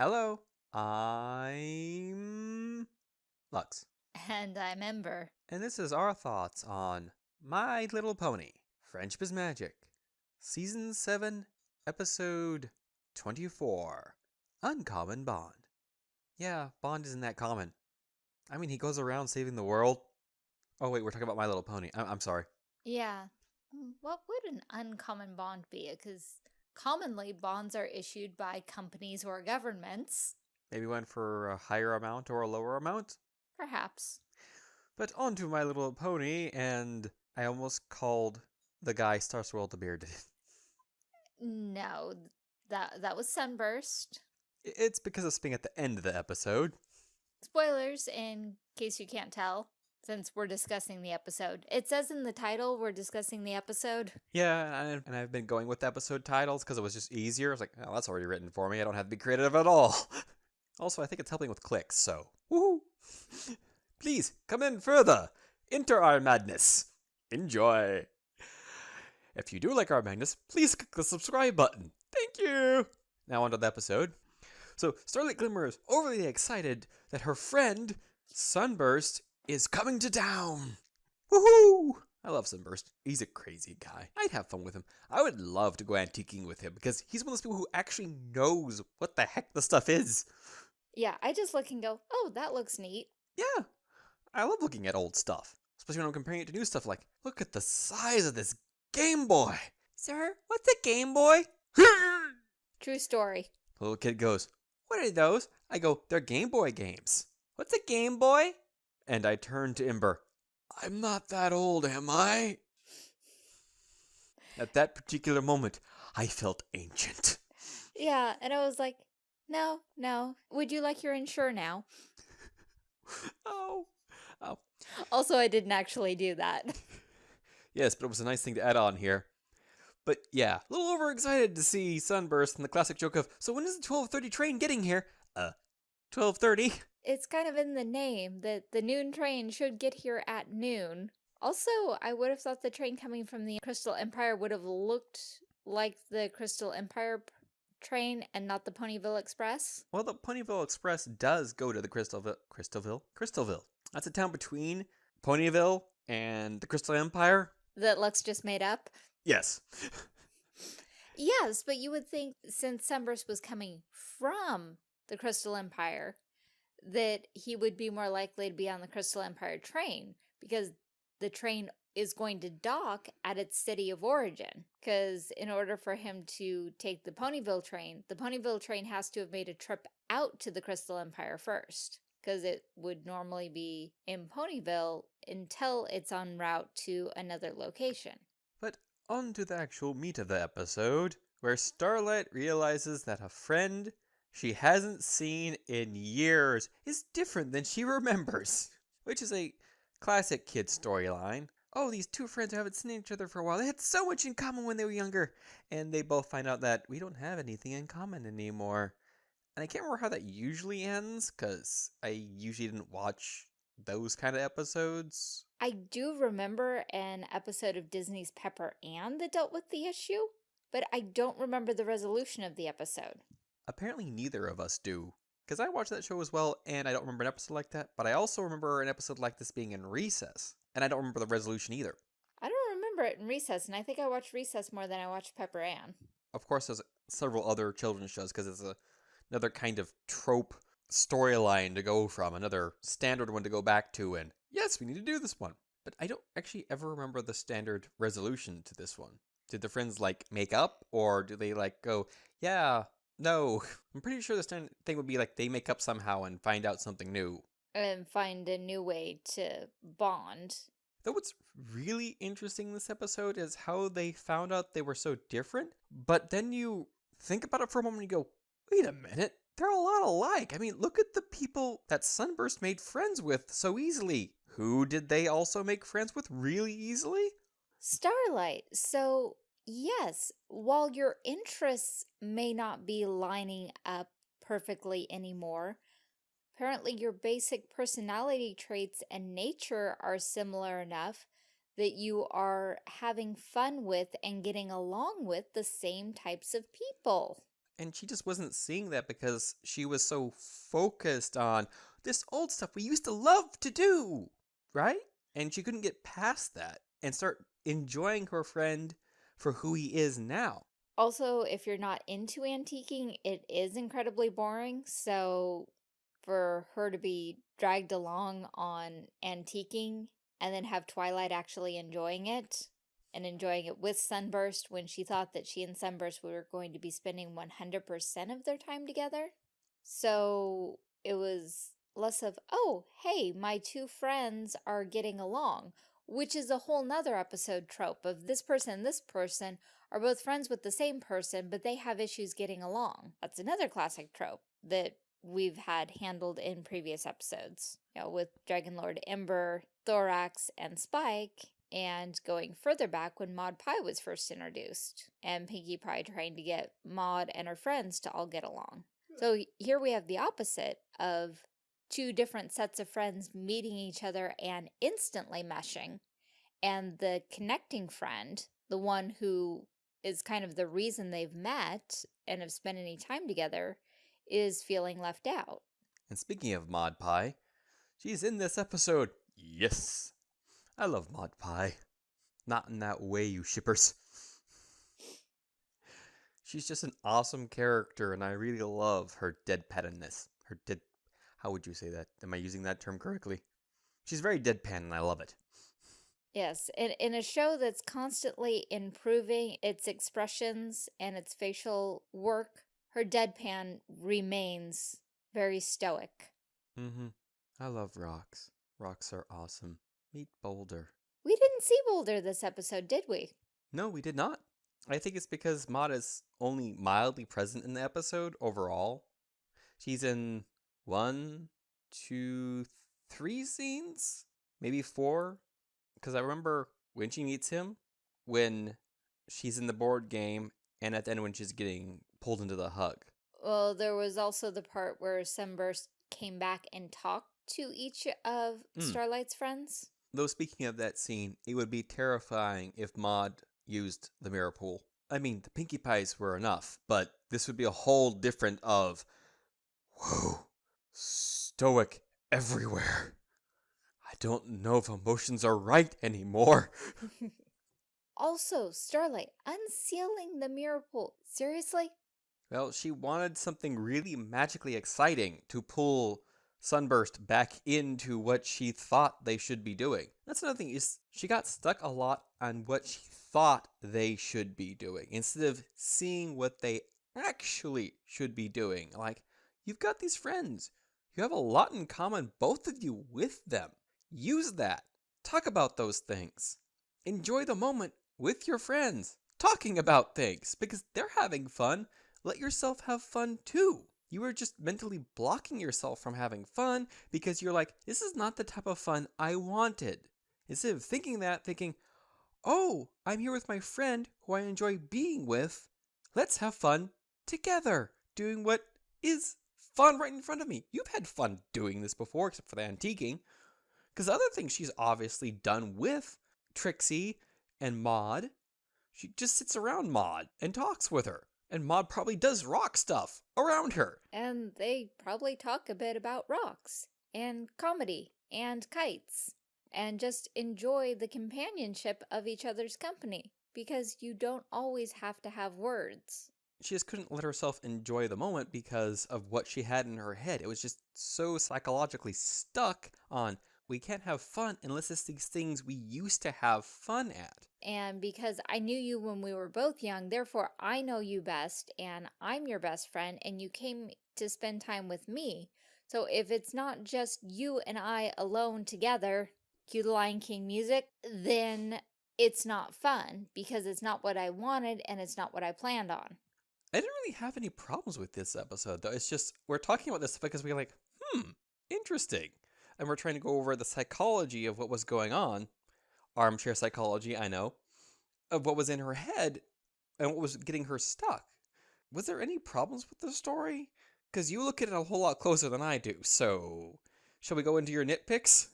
Hello, I'm Lux, And I'm Ember. and this is our thoughts on My Little Pony Friendship is Magic, Season 7, Episode 24 Uncommon Bond. Yeah, Bond isn't that common. I mean, he goes around saving the world. Oh, wait, we're talking about My Little Pony. I- I'm sorry. Yeah. mm, What would an uncommon bond be? Because commonly bonds are issued by companies or governments. Maybe went for a higher amount or a lower amount? Perhaps. But on to My Little Pony, and I almost called the guy Star Swirl the Bearded. No, that that was Sunburst. It's because of Sping at the end of the episode. Spoilers in case you can't tell, since we're discussing the episode. It says in the title we're discussing the episode. Yeah, and, I've been going with episode titles because it was just easier. I was like, oh, that's already written for me. I don't have to be creative at all. also, I think it's helping with clicks, so woohoo! Please come in further. Enter our madness. Enjoy. If you do like our madness, please click the subscribe button. Thank you. Now onto the episode. So Starlight Glimmer is overly excited that her friend Sunburst is coming to town. Woohoo! I love Sunburst. He's a crazy guy. I'd have fun with him. I would love to go antiquing with him because he's one of those people who actually knows what the heck the stuff is. Yeah, I just look and go, oh, that looks neat. Yeah, I love looking at old stuff, especially when I'm comparing it to new stuff. Like, look at the size of this Game Boy. Sir, what's a Game Boy? True story. The little kid goes, What are those? I go, They're Game Boy games. What's a Game Boy? And I turned to Ember. I'm not that old, am I? At that particular moment, I felt ancient. Yeah, and I was like, no, no. Would you like your Ensure now? Oh. oh. Also, I didn't actually do that. Yes, but it was a nice thing to add on here. But yeah, a little overexcited to see Sunburst and the classic joke of, so when is the 1230 train getting here? Uh, 1230? It's kind of in the name that the noon train should get here at noon. Also, I would have thought the train coming from the Crystal Empire would have looked like the Crystal Empire train and not the Ponyville Express. Well, the Ponyville Express does go to the Crystalville. Crystalville? Crystalville. That's a town between Ponyville and the Crystal Empire. That Lux just made up. Yes. Yes, but you would think since Sunburst was coming from the Crystal Empire, that he would be more likely to be on the Crystal Empire train because the train is going to dock at its city of origin. Because in order for him to take the Ponyville train, the Ponyville train has to have made a trip out to the Crystal Empire first. Because it would normally be in Ponyville until it's en route to another location. But on to the actual meat of the episode, where Starlight realizes that a friend she hasn't seen in years is different than she remembers, which is a classic kid storyline. Oh, these two friends who haven't seen each other for a while, they had so much in common when they were younger, and they both find out that we don't have anything in common anymore. And I can't remember how that usually ends, because I usually didn't watch those kind of episodes. I do remember an episode of Disney's Pepper Ann that dealt with the issue, but I don't remember the resolution of the episode. Apparently, neither of us do. Because I watched that show as well, and I don't remember an episode like that, but I also remember an episode like this being in Recess, and I don't remember the resolution either. I don't remember it in Recess, and I think I watched Recess more than I watched Pepper Ann. Of course, there's several other children's shows because it's a, another kind of trope storyline to go from, another standard one to go back to, and yes, we need to do this one. But I don't actually ever remember the standard resolution to this one. Did the friends like make up, or do they like go, yeah, no? I'm pretty sure the standard thing would be like they make up somehow and find out something new. And find a new way to bond. Though what's really interesting in this episode is how they found out they were so different, but then you think about it for a moment and you go, wait a minute, they're a lot alike. I mean, look at the people that Sunburst made friends with so easily. Who did they also make friends with really easily? Starlight. So, yes, while your interests may not be lining up perfectly anymore, apparently your basic personality traits and nature are similar enough that you are having fun with and getting along with the same types of people. And she just wasn't seeing that because she was so focused on this old stuff we used to love to do, right? And she couldn't get past that and start enjoying her friend for who he is now. Also, if you're not into antiquing, it is incredibly boring. So for her to be dragged along on antiquing and then have Twilight actually enjoying it and enjoying it with Sunburst when she thought that she and Sunburst were going to be spending 100% of their time together. So it was less of, oh, hey, my two friends are getting along, which is a whole nother episode trope of this person and this person are both friends with the same person, but they have issues getting along. That's another classic trope that we've had handled in previous episodes, you know, with Dragon Lord Ember, Thorax, and Spike, and going further back when Maud Pie was first introduced, and Pinkie Pie trying to get Maud and her friends to all get along. So here we have the opposite of two different sets of friends meeting each other and instantly meshing, and the connecting friend, the one who is kind of the reason they've met and have spent any time together, is feeling left out. And speaking of Maud Pie, she's in this episode. Yes. I love Maud Pie. Not in that way, you shippers. She's just an awesome character, and I really love her deadpanness. Her dead. How would you say that? Am I using that term correctly? She's very deadpan, and I love it. Yes, in, in a show that's constantly improving its expressions and its facial work, her deadpan remains very stoic. Mm-hmm. I love rocks. Rocks are awesome. Meet Boulder. We didn't see Boulder this episode, did we? No, we did not. I think it's because Maud is only mildly present in the episode overall. She's in one, two, three scenes, maybe four. Because I remember when she meets him, when she's in the board game, and at the end when she's getting pulled into the hug. Well, there was also the part where Sunburst came back and talked to each of Mm. Starlight's friends. Though speaking of that scene, it would be terrifying if Maud used the mirror pool. I mean, the Pinkie Pies were enough, but this would be a whole different of, whoa, stoic everywhere. I don't know if emotions are right anymore. Also, Starlight unsealing the mirror pool. Seriously? Well, she wanted something really magically exciting to pull Sunburst back into what she thought they should be doing. That's another thing is she got stuck a lot on what she thought they should be doing instead of seeing what they actually should be doing. Like, you've got these friends. You have a lot in common, both of you, with them. Use that. Talk about those things. Enjoy the moment with your friends, talking about things because they're having fun. Let yourself have fun too. You are just mentally blocking yourself from having fun because you're like, this is not the type of fun I wanted. Instead of thinking that, thinking, oh, I'm here with my friend who I enjoy being with. Let's have fun together, doing what is fun right in front of me. You've had fun doing this before, except for the antiquing. Because other things she's obviously done with Trixie and Maud, she just sits around Maud and talks with her. And Maud probably does rock stuff around her. And they probably talk a bit about rocks and comedy and kites and just enjoy the companionship of each other's company because you don't always have to have words. She just couldn't let herself enjoy the moment because of what she had in her head. It was just so psychologically stuck on we can't have fun unless it's these things we used to have fun at. And because I knew you when we were both young, therefore I know you best and I'm your best friend and you came to spend time with me. So if it's not just you and I alone together, cue the Lion King music, then it's not fun because it's not what I wanted and it's not what I planned on. I didn't really have any problems with this episode, though. It's just we're talking about this because we're like, hmm, interesting. And we're trying to go over the psychology of what was going on. Armchair psychology, I know, of what was in her head and what was getting her stuck. Was there any problems with the story? Because you look at it a whole lot closer than I do. So, shall we go into your nitpicks?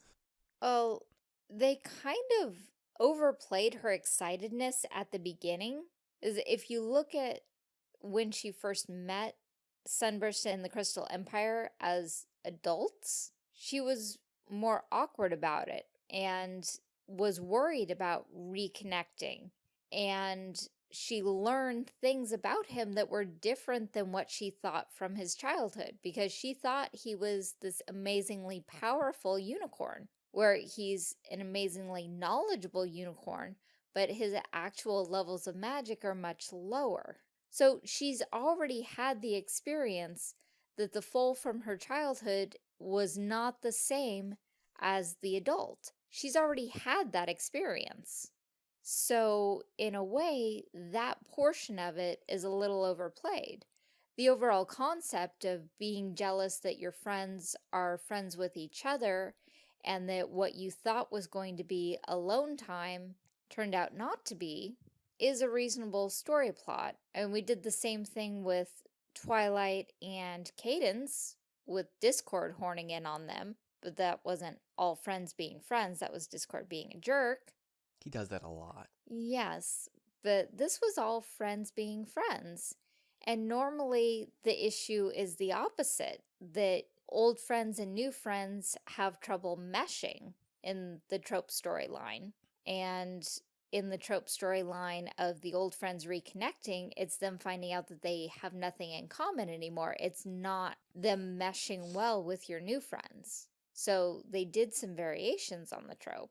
Oh, they kind of overplayed her excitedness at the beginning. Is if you look at when she first met Sunburst and the Crystal Empire as adults, she was more awkward about it and was worried about reconnecting. And she learned things about him that were different than what she thought from his childhood because she thought he was this amazingly powerful unicorn where he's an amazingly knowledgeable unicorn, but his actual levels of magic are much lower. So she's already had the experience that the foal from her childhood was not the same as the adult. She's already had that experience. So in a way, that portion of it is a little overplayed. The overall concept of being jealous that your friends are friends with each other and that what you thought was going to be alone time turned out not to be is a reasonable story plot. And we did the same thing with Twilight and Cadance with Discord horning in on them, but that wasn't all friends being friends, that was Discord being a jerk. He does that a lot. Yes, but this was all friends being friends. And normally the issue is the opposite, that old friends and new friends have trouble meshing in the trope storyline. And in the trope storyline of the old friends reconnecting, it's them finding out that they have nothing in common anymore. It's not them meshing well with your new friends. So they did some variations on the trope.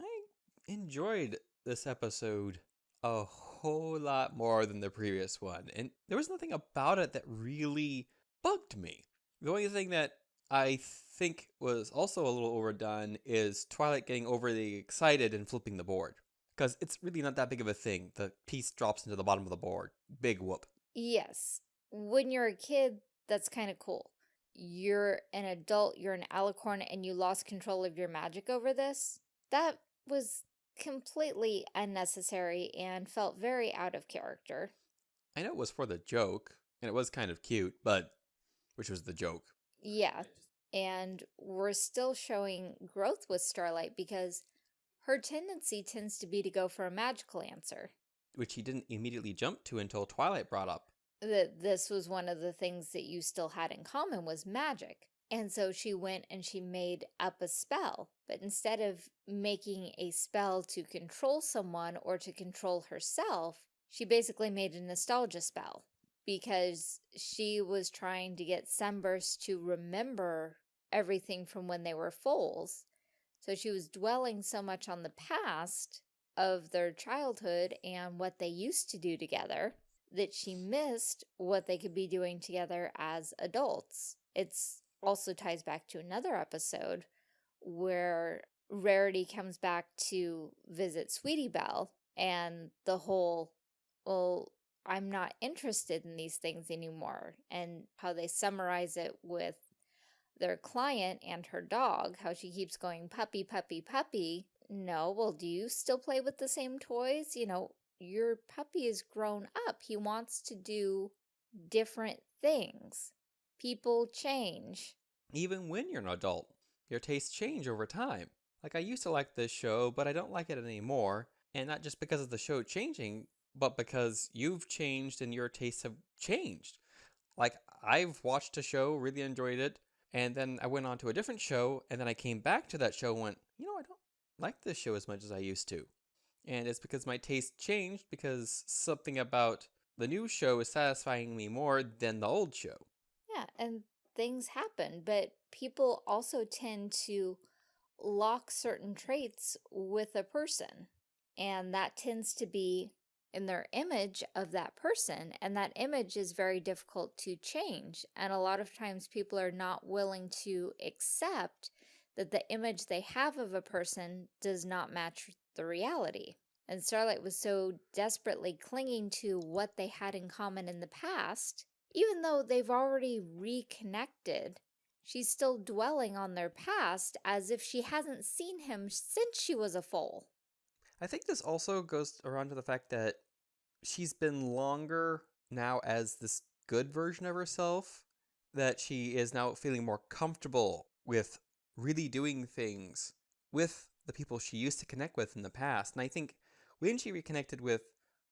I enjoyed this episode a whole lot more than the previous one, and there was nothing about it that really bugged me. The only thing that I think was also a little overdone is Twilight getting overly excited and flipping the board because it's really not that big of a thing. The piece drops into the bottom of the board. Big whoop. Yes. When you're a kid, that's kind of cool. You're an adult, you're an alicorn, and you lost control of your magic over this. That was completely unnecessary and felt very out of character. I know it was for the joke, and it was kind of cute, but which was the joke. Yeah. And we're still showing growth with Starlight because her tendency tends to be to go for a magical answer. Which he didn't immediately jump to until Twilight brought up. That this was one of the things that you still had in common was magic. And so she went and she made up a spell. But instead of making a spell to control someone or to control herself, she basically made a nostalgia spell because she was trying to get Sunburst to remember everything from when they were foals so she was dwelling so much on the past of their childhood and what they used to do together that she missed what they could be doing together as adults. It's also ties back to another episode where Rarity comes back to visit Sweetie Belle and the whole, well, I'm not interested in these things anymore and how they summarize it with their client and her dog, how she keeps going puppy, puppy, puppy. No, well, do you still play with the same toys? You know, your puppy is grown up. He wants to do different things. People change. Even when you're an adult, your tastes change over time. Like, I used to like this show, but I don't like it anymore. And not just because of the show changing, but because you've changed and your tastes have changed. Like, I've watched a show, really enjoyed it, and then I went on to a different show, and then I came back to that show and went, you know, I don't like this show as much as I used to. And it's because my taste changed because something about the new show is satisfying me more than the old show. Yeah, and things happen, but people also tend to lock certain traits with a person. And that tends to be in their image of that person and that image is very difficult to change and a lot of times people are not willing to accept that the image they have of a person does not match the reality. And Starlight was so desperately clinging to what they had in common in the past, even though they've already reconnected, she's still dwelling on their past as if she hasn't seen him since she was a foal. I think this also goes around to the fact that she's been longer now as this good version of herself that she is now feeling more comfortable with really doing things with the people she used to connect with in the past. And I think when she reconnected with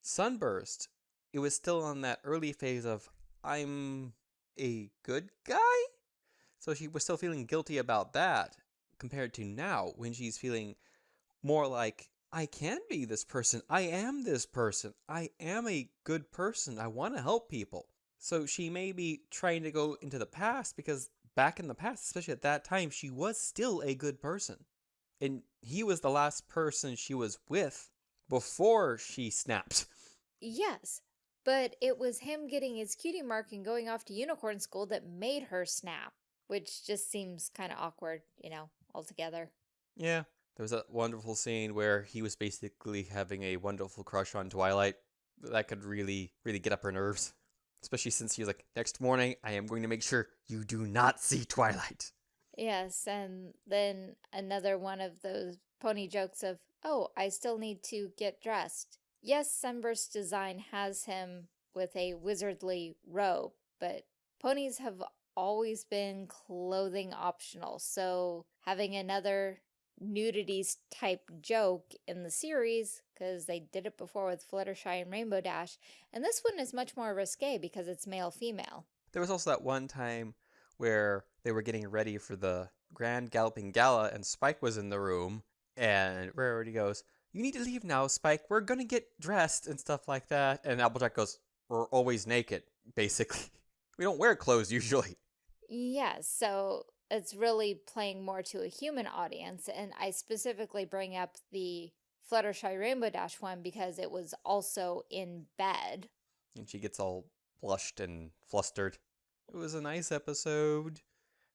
Sunburst, it was still on that early phase of I'm a good guy. So she was still feeling guilty about that compared to now when she's feeling more like I can be this person. I am this person. I am a good person. I want to help people. So she may be trying to go into the past because back in the past, especially at that time, she was still a good person. And he was the last person she was with before she snapped. Yes, but it was him getting his cutie mark and going off to unicorn school that made her snap, which just seems kind of awkward, you know, altogether. Yeah. There was that wonderful scene where he was basically having a wonderful crush on Twilight. That could really, really get up her nerves. Especially since he was like, next morning, I am going to make sure you do not see Twilight. Yes, and then another one of those pony jokes of, oh, I still need to get dressed. Yes, Sunburst design has him with a wizardly robe, but ponies have always been clothing optional, so having another nudity type joke in the series, because they did it before with Fluttershy and Rainbow Dash, and this one is much more risque because it's male-female. There was also that one time where they were getting ready for the Grand Galloping Gala, and Spike was in the room, and Rarity goes, You need to leave now, Spike. We're going to get dressed and stuff like that. And Applejack goes, We're always naked, basically. we don't wear clothes usually. Yes, so it's really playing more to a human audience, and I specifically bring up the Fluttershy Rainbow Dash one because it was also in bed. And she gets all blushed and flustered. It was a nice episode.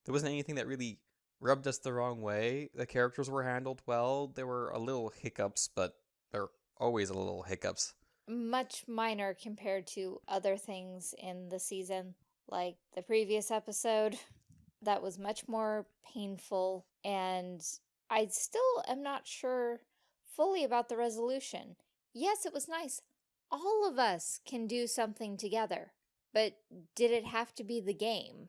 There wasn't anything that really rubbed us the wrong way. The characters were handled well. There were a little hiccups, but there are always a little hiccups. Much minor compared to other things in the season, like the previous episode. That was much more painful, and I still am not sure fully about the resolution. Yes, it was nice. All of us can do something together. But did it have to be the game?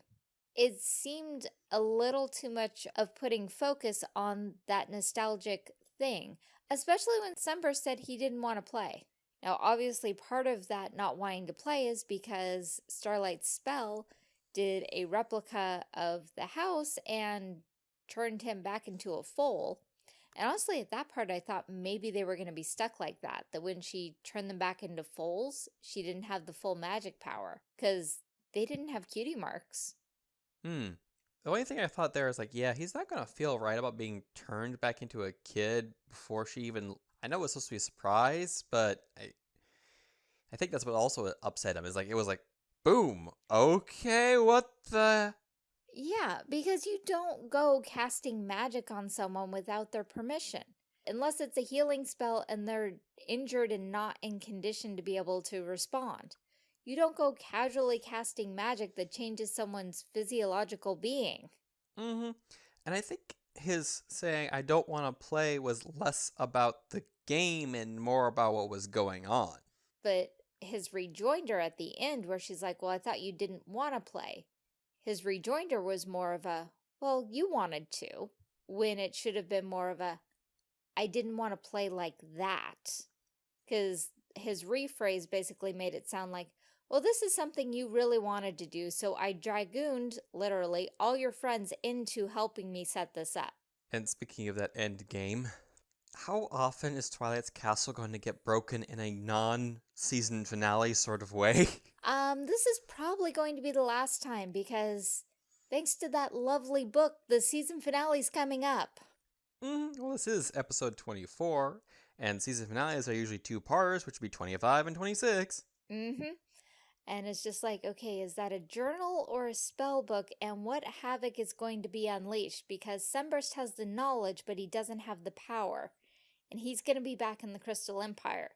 It seemed a little too much of putting focus on that nostalgic thing, especially when Sunburst said he didn't want to play. Now, obviously, part of that not wanting to play is because Starlight's spell did a replica of the house and turned him back into a foal. And honestly, at that part, I thought maybe they were going to be stuck like that. That when she turned them back into foals, she didn't have the full magic power. Because they didn't have cutie marks. Hmm. The only thing I thought there is like, yeah, he's not going to feel right about being turned back into a kid before she even... I know it was supposed to be a surprise, but I, I think that's what also upset him. Is like, it was like, boom, okay, what the... Yeah, because you don't go casting magic on someone without their permission. Unless it's a healing spell and they're injured and not in condition to be able to respond. You don't go casually casting magic that changes someone's physiological being. Mm-hmm. And I think his saying, I don't want to play, was less about the game and more about what was going on. But his rejoinder at the end where she's like, well, I thought you didn't want to play. His rejoinder was more of a, well, you wanted to, when it should have been more of a, I didn't want to play like that. Because his rephrase basically made it sound like, well, this is something you really wanted to do, so I dragooned, literally, all your friends into helping me set this up. And speaking of that end game, how often is Twilight's Castle going to get broken in a non-season finale sort of way? Um, this is probably going to be the last time because thanks to that lovely book, the season finale's coming up. Mm, well, this is episode 24, and season finales are usually two parts, which would be 25 and 26. Mm-hmm. And it's just like, okay, is that a journal or a spell book? And what havoc is going to be unleashed? Because Sunburst has the knowledge, but he doesn't have the power. And he's going to be back in the Crystal Empire.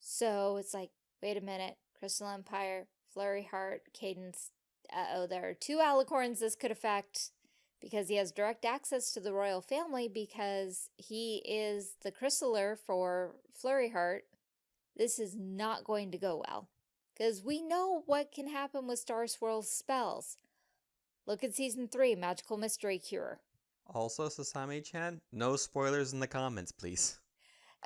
So it's like, wait a minute. Crystal Empire, Flurry Heart, Cadance. Uh-oh, there are two alicorns this could affect because he has direct access to the royal family because he is the crystaller for Flurry Heart. This is not going to go well because we know what can happen with Star Swirl's spells. Look at Season 3, Magical Mystery Cure. Also, Sasami-chan, no spoilers in the comments, please.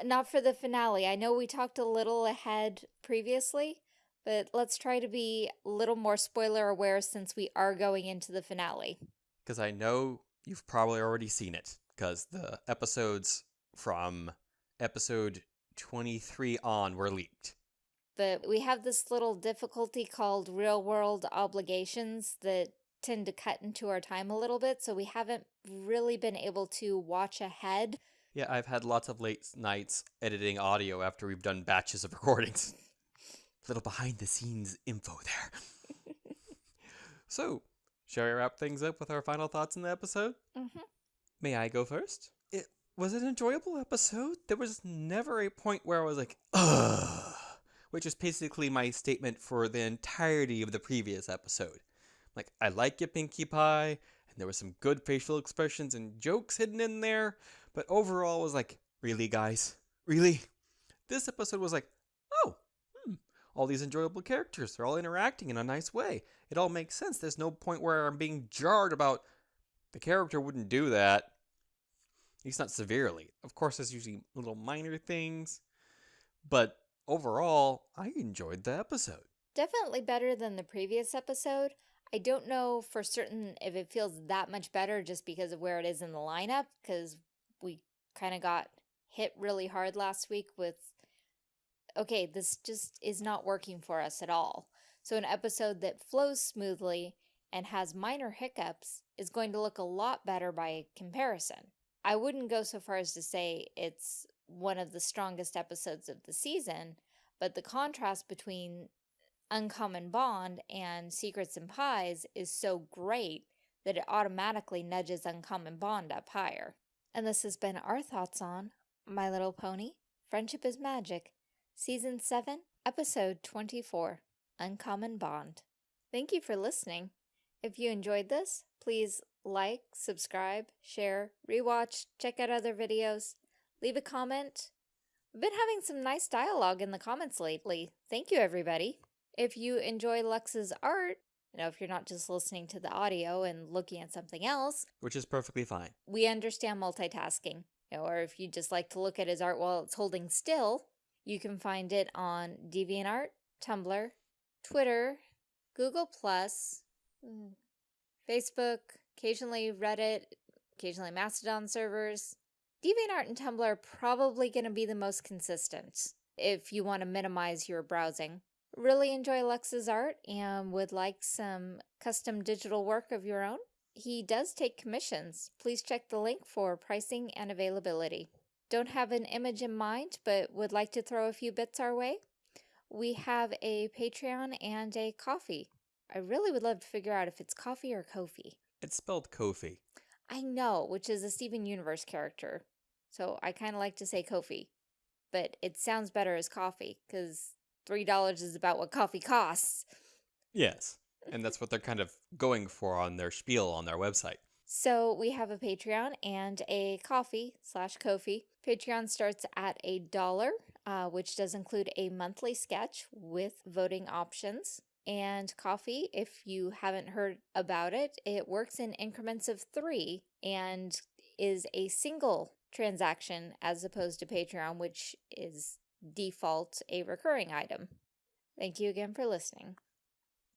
Not for the finale. I know we talked a little ahead previously, but let's try to be a little more spoiler aware since we are going into the finale. Because I know you've probably already seen it, because the episodes from episode 23 on were leaked. But we have this little difficulty called real world obligations that tend to cut into our time a little bit, so we haven't really been able to watch ahead. Yeah, I've had lots of late nights editing audio after we've done batches of recordings. Little behind the scenes info there. so, shall we wrap things up with our final thoughts in the episode? Mm-hmm. May I go first? It was an enjoyable episode. There was never a point where I was like, ugh, which is basically my statement for the entirety of the previous episode. Like, I like your Pinkie Pie, and there was some good facial expressions and jokes hidden in there, but overall was like, really, guys? Really? This episode was like, oh, hmm, all these enjoyable characters, they're all interacting in a nice way. It all makes sense. There's no point where I'm being jarred about the character wouldn't do that. At least not severely. Of course, there's usually little minor things, but overall, I enjoyed the episode. Definitely better than the previous episode. I don't know for certain if it feels that much better just because of where it is in the lineup, because we kind of got hit really hard last week with, okay, this just is not working for us at all. So an episode that flows smoothly and has minor hiccups is going to look a lot better by comparison. I wouldn't go so far as to say it's one of the strongest episodes of the season, but the contrast between Uncommon Bond and Secrets and Pies is so great that it automatically nudges Uncommon Bond up higher. And this has been our thoughts on My Little Pony, Friendship is Magic, Season 7, Episode 24, Uncommon Bond. Thank you for listening. If you enjoyed this, please like, subscribe, share, rewatch, check out other videos, leave a comment. We've been having some nice dialogue in the comments lately. Thank you, everybody. If you enjoy Lux's art, you know, if you're not just listening to the audio and looking at something else, Which is perfectly fine. we understand multitasking. You know, or if you just like to look at his art while it's holding still, you can find it on DeviantArt, Tumblr, Twitter, Google Plus, mm, Facebook, occasionally Reddit, occasionally Mastodon servers. DeviantArt and Tumblr are probably going to be the most consistent if you want to minimize your browsing. Really enjoy Lux's art and would like some custom digital work of your own? He does take commissions. Please check the link for pricing and availability. Don't have an image in mind, but would like to throw a few bits our way? We have a Patreon and a coffee. I really would love to figure out if it's coffee or Kofi. It's spelled Kofi. I know, which is a Steven Universe character. So I kind of like to say Kofi. But it sounds better as coffee, because $3 is about what coffee costs. Yes. And that's what they're kind of going for on their spiel on their website. So we have a Patreon and a coffee slash Kofi. Patreon starts at a dollar, uh, which does include a monthly sketch with voting options. And coffee, if you haven't heard about it, it works in increments of three and is a single transaction as opposed to Patreon, which is default a recurring item. Thank you again for listening.